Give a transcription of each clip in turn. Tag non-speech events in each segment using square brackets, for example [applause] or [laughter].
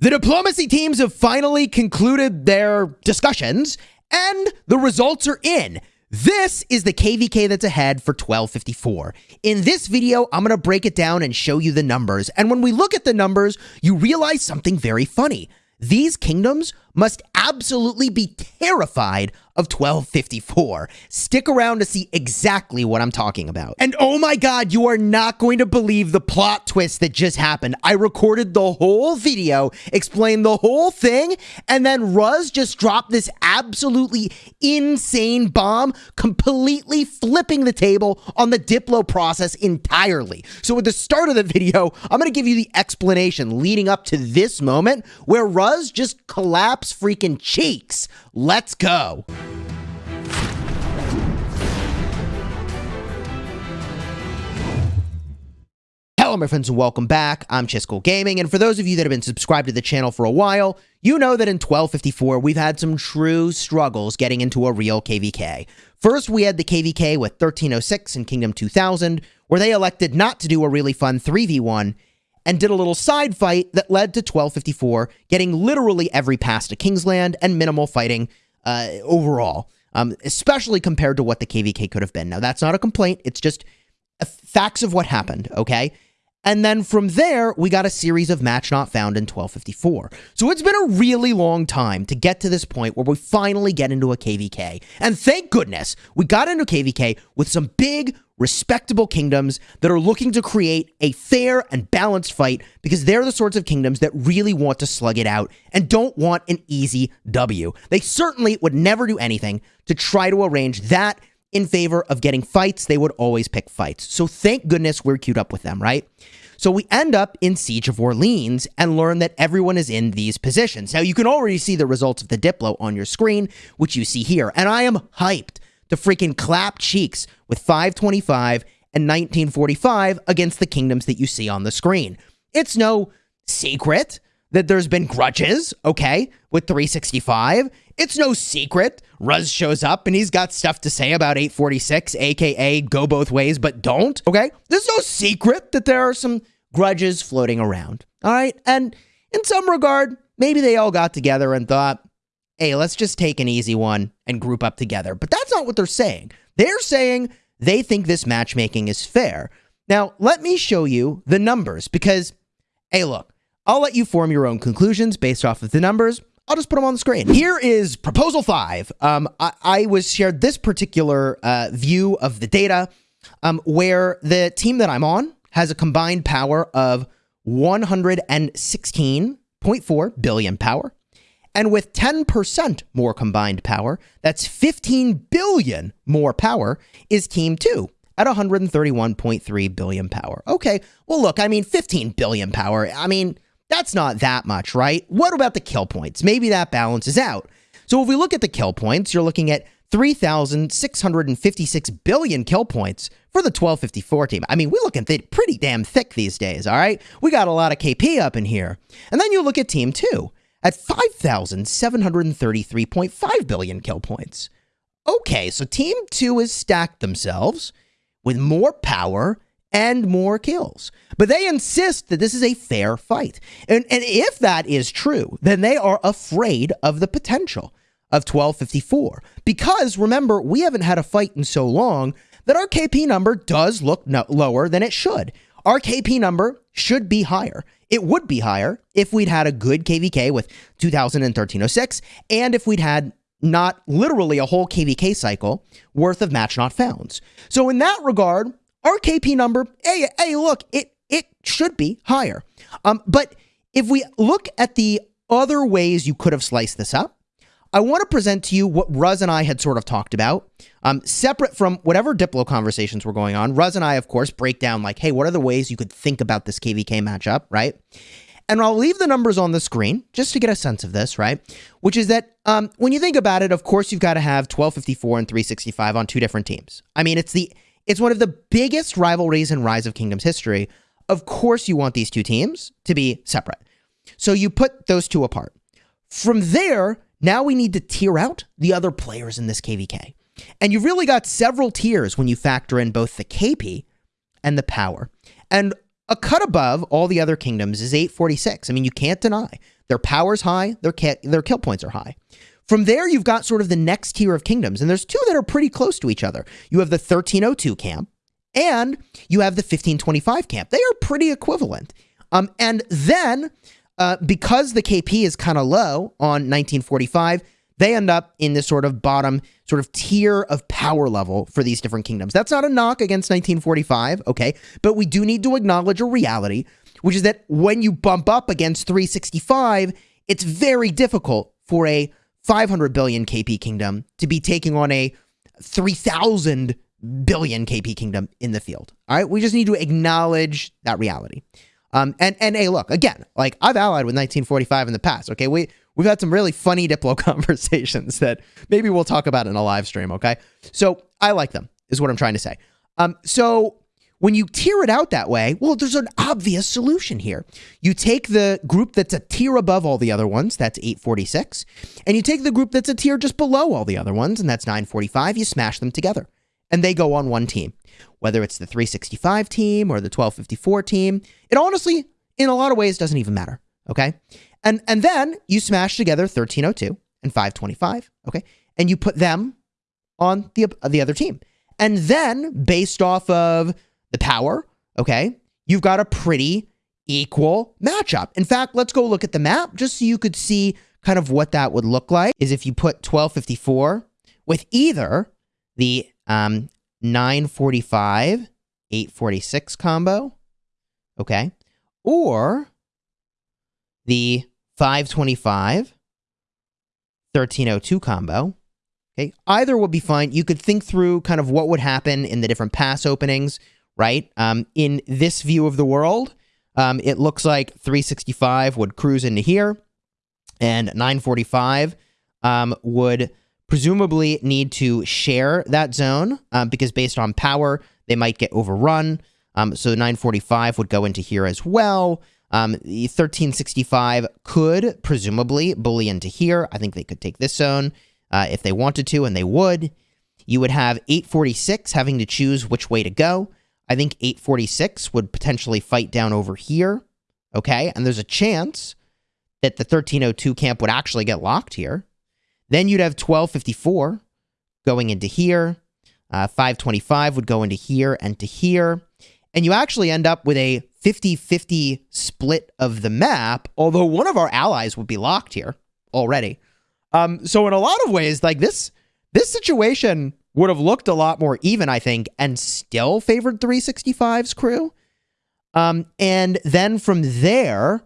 The diplomacy teams have finally concluded their discussions, and the results are in. This is the KVK that's ahead for 1254. In this video, I'm going to break it down and show you the numbers. And when we look at the numbers, you realize something very funny. These kingdoms must absolutely be terrified of 1254. Stick around to see exactly what I'm talking about. And oh my god, you are not going to believe the plot twist that just happened. I recorded the whole video, explained the whole thing, and then Ruz just dropped this absolutely insane bomb, completely flipping the table on the Diplo process entirely. So at the start of the video, I'm going to give you the explanation leading up to this moment where Ruz just collapsed freaking cheeks. Let's go. Hello, my friends, and welcome back. I'm Chisel Gaming, and for those of you that have been subscribed to the channel for a while, you know that in 1254, we've had some true struggles getting into a real KVK. First, we had the KVK with 1306 and Kingdom 2000, where they elected not to do a really fun 3v1 and did a little side fight that led to 1254 getting literally every pass to Kingsland and minimal fighting uh, overall, um, especially compared to what the KVK could have been. Now, that's not a complaint. It's just facts of what happened, okay? And then from there, we got a series of match not found in 1254. So it's been a really long time to get to this point where we finally get into a KVK. And thank goodness we got into KVK with some big, respectable kingdoms that are looking to create a fair and balanced fight because they're the sorts of kingdoms that really want to slug it out and don't want an easy W. They certainly would never do anything to try to arrange that in favor of getting fights, they would always pick fights. So thank goodness we're queued up with them, right? So we end up in Siege of Orleans and learn that everyone is in these positions. Now you can already see the results of the Diplo on your screen, which you see here. And I am hyped to freaking clap cheeks with 525 and 1945 against the kingdoms that you see on the screen. It's no secret that there's been grudges, okay, with 365. It's no secret. Ruz shows up and he's got stuff to say about 846, aka go both ways, but don't, okay? There's no secret that there are some grudges floating around, all right? And in some regard, maybe they all got together and thought, hey, let's just take an easy one and group up together. But that's not what they're saying. They're saying they think this matchmaking is fair. Now, let me show you the numbers because, hey, look, I'll let you form your own conclusions based off of the numbers. I'll just put them on the screen. Here is proposal five. Um, I, I, was shared this particular uh, view of the data um, where the team that I'm on has a combined power of 116.4 billion power. And with 10% more combined power, that's 15 billion more power, is Team 2 at 131.3 billion power. Okay, well, look, I mean, 15 billion power. I mean, that's not that much, right? What about the kill points? Maybe that balances out. So if we look at the kill points, you're looking at 3,656 billion kill points for the 1254 team. I mean, we're looking th pretty damn thick these days, all right? We got a lot of KP up in here. And then you look at Team 2 at 5,733.5 billion kill points. Okay, so Team 2 has stacked themselves with more power and more kills. But they insist that this is a fair fight. And, and if that is true, then they are afraid of the potential of 1254. Because remember, we haven't had a fight in so long that our KP number does look no lower than it should. Our KP number should be higher. It would be higher if we'd had a good KVK with 2000 and 1306, and if we'd had not literally a whole KVK cycle worth of match not founds. So in that regard, our KP number, hey, hey, look, it it should be higher. Um, but if we look at the other ways you could have sliced this up, I want to present to you what Ruz and I had sort of talked about, um, separate from whatever Diplo conversations were going on. Ruz and I, of course, break down like, hey, what are the ways you could think about this KVK matchup, right? And I'll leave the numbers on the screen just to get a sense of this, right? Which is that um, when you think about it, of course, you've got to have 1254 and 365 on two different teams. I mean, it's the it's one of the biggest rivalries in Rise of Kingdoms history. Of course, you want these two teams to be separate. So you put those two apart. From there, now we need to tier out the other players in this KVK. And you've really got several tiers when you factor in both the KP and the power. And a cut above all the other kingdoms is 846. I mean, you can't deny their power's high, their their kill points are high. From there, you've got sort of the next tier of kingdoms, and there's two that are pretty close to each other. You have the 1302 camp, and you have the 1525 camp. They are pretty equivalent. Um, and then, uh, because the KP is kind of low on 1945, they end up in this sort of bottom sort of tier of power level for these different kingdoms. That's not a knock against 1945, okay? But we do need to acknowledge a reality, which is that when you bump up against 365, it's very difficult for a 500 billion KP kingdom to be taking on a 3,000 billion KP kingdom in the field. All right, we just need to acknowledge that reality. Um, and and hey, look again, like I've allied with 1945 in the past. Okay, we we've had some really funny Diplo [laughs] conversations that maybe we'll talk about in a live stream. Okay, so I like them, is what I'm trying to say. Um, so when you tier it out that way, well, there's an obvious solution here. You take the group that's a tier above all the other ones, that's 846, and you take the group that's a tier just below all the other ones, and that's 945, you smash them together, and they go on one team whether it's the 365 team or the 1254 team. It honestly, in a lot of ways, doesn't even matter. Okay. And and then you smash together 1302 and 525. Okay. And you put them on the, the other team. And then based off of the power, okay, you've got a pretty equal matchup. In fact, let's go look at the map just so you could see kind of what that would look like is if you put 1254 with either the um, 945, 846 combo. Okay. Or the 525, 1302 combo. Okay. Either would be fine. You could think through kind of what would happen in the different pass openings, right? Um, in this view of the world, um, it looks like 365 would cruise into here and 945 um, would presumably need to share that zone um, because based on power, they might get overrun. Um, so 945 would go into here as well. Um, the 1365 could presumably bully into here. I think they could take this zone uh, if they wanted to, and they would. You would have 846 having to choose which way to go. I think 846 would potentially fight down over here. Okay, and there's a chance that the 1302 camp would actually get locked here. Then you'd have 1254 going into here. Uh, 525 would go into here and to here. And you actually end up with a 50-50 split of the map, although one of our allies would be locked here already. Um, so in a lot of ways, like this, this situation would have looked a lot more even, I think, and still favored 365's crew. Um, and then from there,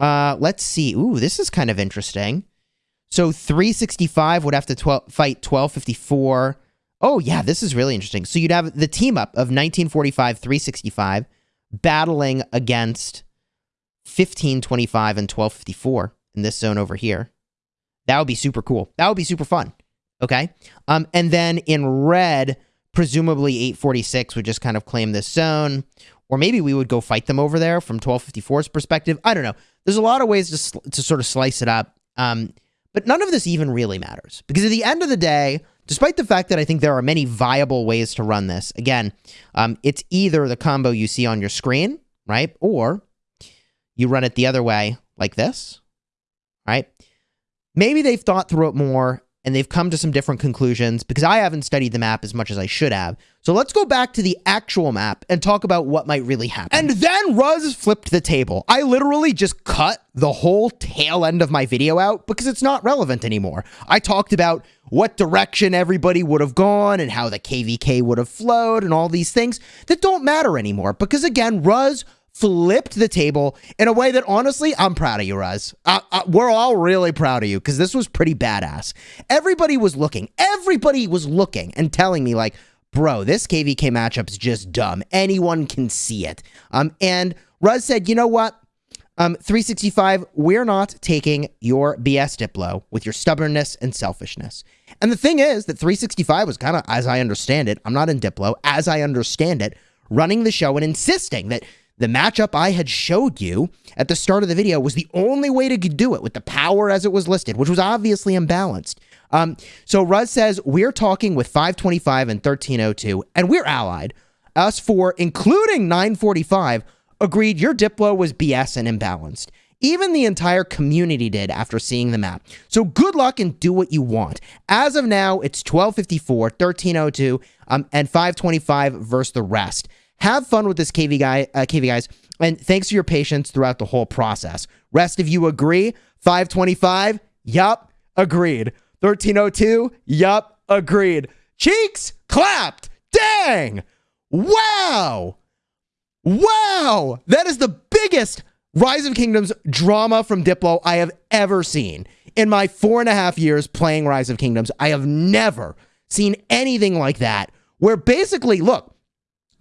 uh, let's see. Ooh, this is kind of interesting. So 365 would have to 12, fight 1254. Oh, yeah, this is really interesting. So you'd have the team up of 1945, 365 battling against 1525 and 1254 in this zone over here. That would be super cool. That would be super fun. Okay. Um, and then in red, presumably 846 would just kind of claim this zone. Or maybe we would go fight them over there from 1254's perspective. I don't know. There's a lot of ways to, to sort of slice it up. Um, but none of this even really matters because at the end of the day, despite the fact that I think there are many viable ways to run this, again, um, it's either the combo you see on your screen, right? Or you run it the other way like this, right? Maybe they've thought through it more and they've come to some different conclusions because I haven't studied the map as much as I should have. So let's go back to the actual map and talk about what might really happen. And then Ruz flipped the table. I literally just cut the whole tail end of my video out because it's not relevant anymore. I talked about what direction everybody would have gone and how the KVK would have flowed and all these things that don't matter anymore because again, Ruz flipped the table in a way that honestly, I'm proud of you, Ruz. Uh, uh, we're all really proud of you because this was pretty badass. Everybody was looking, everybody was looking and telling me, like, bro, this KVK matchup's just dumb. Anyone can see it. Um, and Ruz said, you know what? Um, 365, we're not taking your BS Diplo with your stubbornness and selfishness. And the thing is that 365 was kind of, as I understand it, I'm not in Diplo, as I understand it, running the show and insisting that the matchup I had showed you at the start of the video was the only way to do it with the power as it was listed, which was obviously imbalanced. Um, so Ruz says, we're talking with 525 and 1302, and we're allied. Us for, including 945, agreed your Diplo was BS and imbalanced. Even the entire community did after seeing the map. So good luck and do what you want. As of now, it's 1254, 1302, um, and 525 versus the rest. Have fun with this KV guy, uh, KV guys, and thanks for your patience throughout the whole process. Rest of you agree? 525? Yup, agreed. 1302? Yup, agreed. Cheeks clapped. Dang. Wow. Wow. That is the biggest Rise of Kingdoms drama from Diplo I have ever seen. In my four and a half years playing Rise of Kingdoms, I have never seen anything like that. Where basically, look,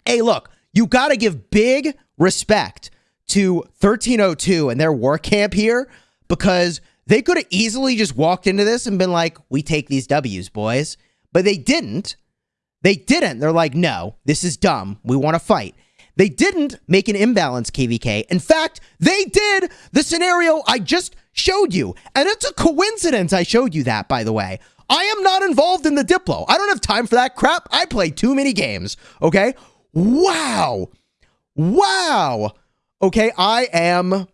hey, look, you got to give big respect to 1302 and their work camp here because they could have easily just walked into this and been like, we take these W's, boys. But they didn't. They didn't. They're like, no, this is dumb. We want to fight. They didn't make an imbalance KVK. In fact, they did the scenario I just showed you. And it's a coincidence I showed you that, by the way. I am not involved in the Diplo. I don't have time for that crap. I play too many games. Okay. Wow. Wow. Okay. I am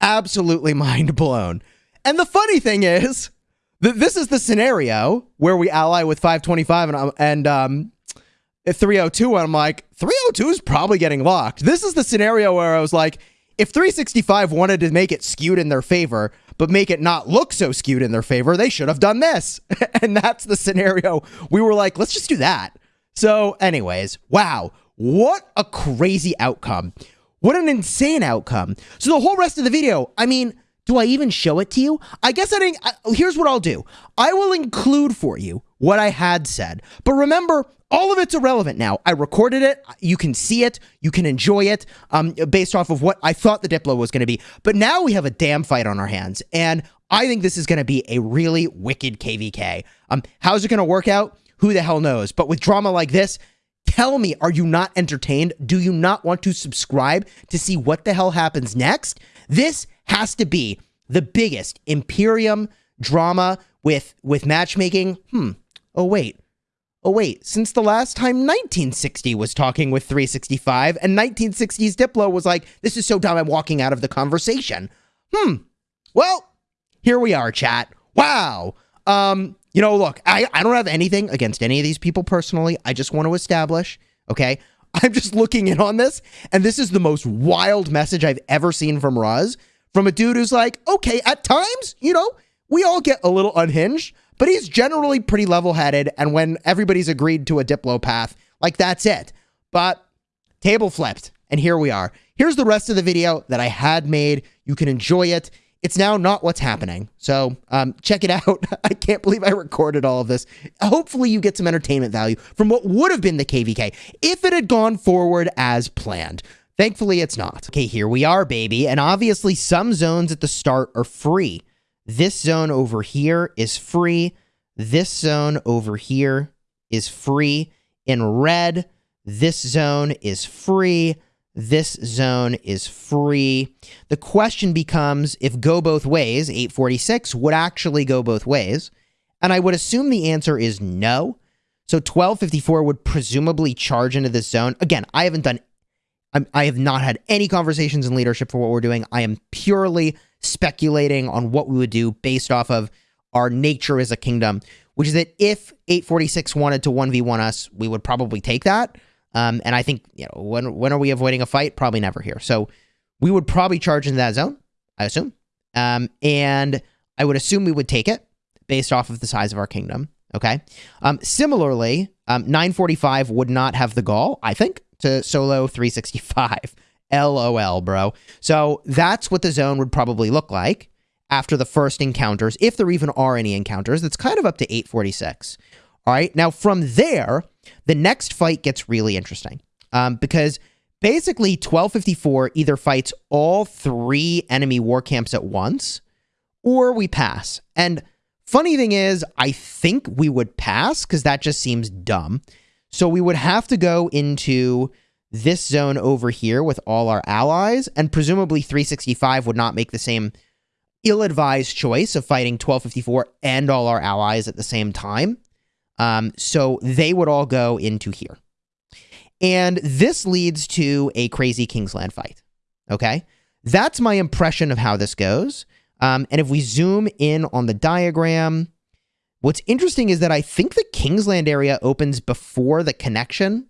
absolutely [laughs] mind blown. And the funny thing is, th this is the scenario where we ally with 525 and, and um, 302 and I'm like, 302 is probably getting locked. This is the scenario where I was like, if 365 wanted to make it skewed in their favor, but make it not look so skewed in their favor, they should have done this. [laughs] and that's the scenario. We were like, let's just do that. So, anyways, wow, what a crazy outcome. What an insane outcome. So, the whole rest of the video, I mean, do I even show it to you? I guess I didn't. I, here's what I'll do I will include for you what I had said. But remember, all of it's irrelevant now. I recorded it. You can see it. You can enjoy it um, based off of what I thought the Diplo was going to be. But now we have a damn fight on our hands. And I think this is going to be a really wicked KVK. Um, how's it going to work out? Who the hell knows? But with drama like this, tell me, are you not entertained? Do you not want to subscribe to see what the hell happens next? This has to be the biggest Imperium drama with with matchmaking. Hmm. Oh wait. Oh, wait, since the last time 1960 was talking with 365, and 1960's Diplo was like, this is so dumb, I'm walking out of the conversation. Hmm. Well, here we are, chat. Wow. Um, you know, look, I, I don't have anything against any of these people personally. I just want to establish, okay? [laughs] I'm just looking in on this, and this is the most wild message I've ever seen from Ruz. From a dude who's like, okay, at times, you know, we all get a little unhinged, but he's generally pretty level headed. And when everybody's agreed to a Diplo path, like that's it. But table flipped. And here we are. Here's the rest of the video that I had made. You can enjoy it. It's now not what's happening. So um, check it [laughs] out. I can't believe I recorded all of this. Hopefully you get some entertainment value from what would have been the KVK if it had gone forward as planned. Thankfully, it's not. Okay, here we are, baby. And obviously, some zones at the start are free. This zone over here is free. This zone over here is free. In red, this zone is free. This zone is free. The question becomes if go both ways, 846 would actually go both ways. And I would assume the answer is no. So 1254 would presumably charge into this zone. Again, I haven't done, I'm, I have not had any conversations in leadership for what we're doing. I am purely speculating on what we would do based off of our nature as a kingdom, which is that if 846 wanted to 1v1 us, we would probably take that. Um, and I think, you know, when, when are we avoiding a fight? Probably never here. So we would probably charge into that zone, I assume. Um, and I would assume we would take it based off of the size of our kingdom. Okay. Um, similarly, um, 945 would not have the gall, I think, to solo 365. LOL, [laughs] bro. So that's what the zone would probably look like after the first encounters, if there even are any encounters. That's kind of up to 846. All right. Now, from there, the next fight gets really interesting um, because basically 1254 either fights all three enemy war camps at once or we pass. And funny thing is, I think we would pass because that just seems dumb. So we would have to go into this zone over here with all our allies, and presumably 365 would not make the same ill-advised choice of fighting 1254 and all our allies at the same time. Um, so they would all go into here. And this leads to a crazy Kingsland fight. Okay. That's my impression of how this goes. Um, and if we zoom in on the diagram, what's interesting is that I think the Kingsland area opens before the connection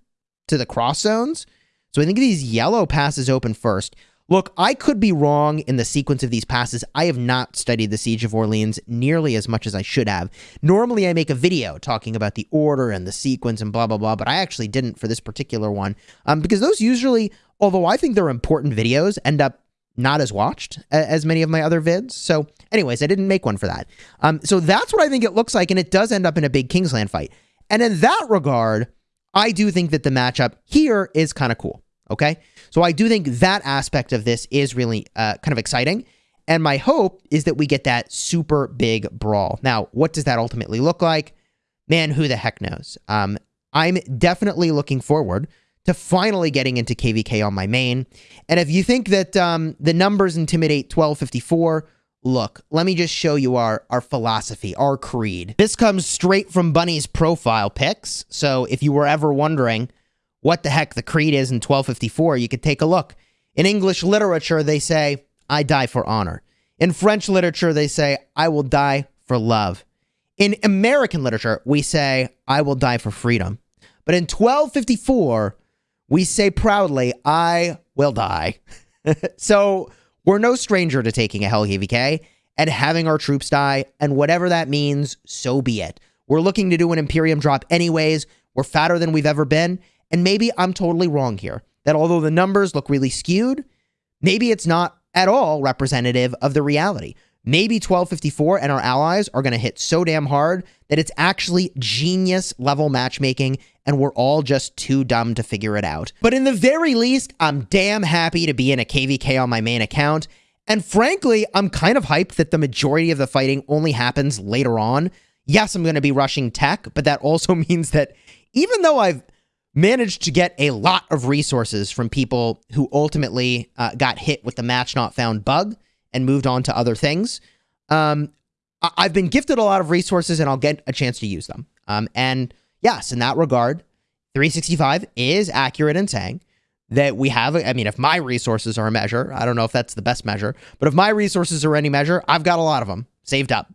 to the cross zones. So I think these yellow passes open first. Look, I could be wrong in the sequence of these passes. I have not studied the Siege of Orleans nearly as much as I should have. Normally, I make a video talking about the order and the sequence and blah, blah, blah, but I actually didn't for this particular one um, because those usually, although I think they're important videos, end up not as watched as many of my other vids. So, anyways, I didn't make one for that. Um, so that's what I think it looks like, and it does end up in a big Kingsland fight. And in that regard, I do think that the matchup here is kind of cool. Okay, so I do think that aspect of this is really uh, kind of exciting. And my hope is that we get that super big brawl. Now, what does that ultimately look like? Man, who the heck knows? Um, I'm definitely looking forward to finally getting into KVK on my main. And if you think that um, the numbers intimidate 1254, look, let me just show you our, our philosophy, our creed. This comes straight from Bunny's profile pics. So if you were ever wondering what the heck the creed is in 1254, you could take a look. In English literature, they say, I die for honor. In French literature, they say, I will die for love. In American literature, we say, I will die for freedom. But in 1254, we say proudly, I will die. [laughs] so we're no stranger to taking a Hell and having our troops die, and whatever that means, so be it. We're looking to do an Imperium drop anyways. We're fatter than we've ever been, and maybe I'm totally wrong here. That although the numbers look really skewed, maybe it's not at all representative of the reality. Maybe 1254 and our allies are going to hit so damn hard that it's actually genius level matchmaking and we're all just too dumb to figure it out. But in the very least, I'm damn happy to be in a KVK on my main account. And frankly, I'm kind of hyped that the majority of the fighting only happens later on. Yes, I'm going to be rushing tech, but that also [laughs] means that even though I've managed to get a lot of resources from people who ultimately uh, got hit with the match not found bug, and moved on to other things. Um, I- have been gifted a lot of resources and I'll get a chance to use them. Um, and yes, in that regard, 365 is accurate in saying that we have, I mean, if my resources are a measure, I don't know if that's the best measure, but if my resources are any measure, I've got a lot of them saved up.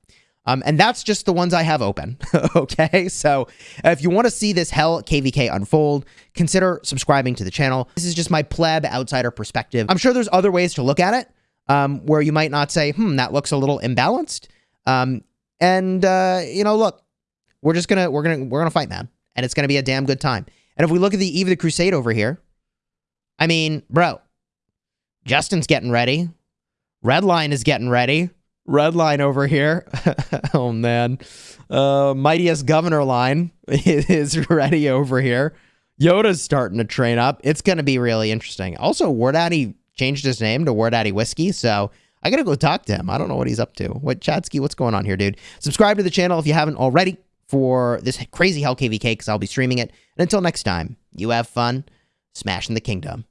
Um, and that's just the ones I have open. [laughs] okay. So if you want to see this hell KVK unfold, consider subscribing to the channel. This is just my pleb outsider perspective. I'm sure there's other ways to look at it um, where you might not say, hmm, that looks a little imbalanced. Um, and uh, you know, look, we're just gonna we're gonna we're gonna fight, man, and it's gonna be a damn good time. And if we look at the Eve of the Crusade over here, I mean, bro, Justin's getting ready. Redline is getting ready. Red line over here. [laughs] oh man. Uh mightiest governor line [laughs] is ready over here. Yoda's starting to train up. It's gonna be really interesting. Also, War Daddy changed his name to War Daddy Whiskey. So I gotta go talk to him. I don't know what he's up to. What Chatsky, what's going on here, dude? Subscribe to the channel if you haven't already for this crazy Hell KVK because I'll be streaming it. And until next time, you have fun smashing the kingdom.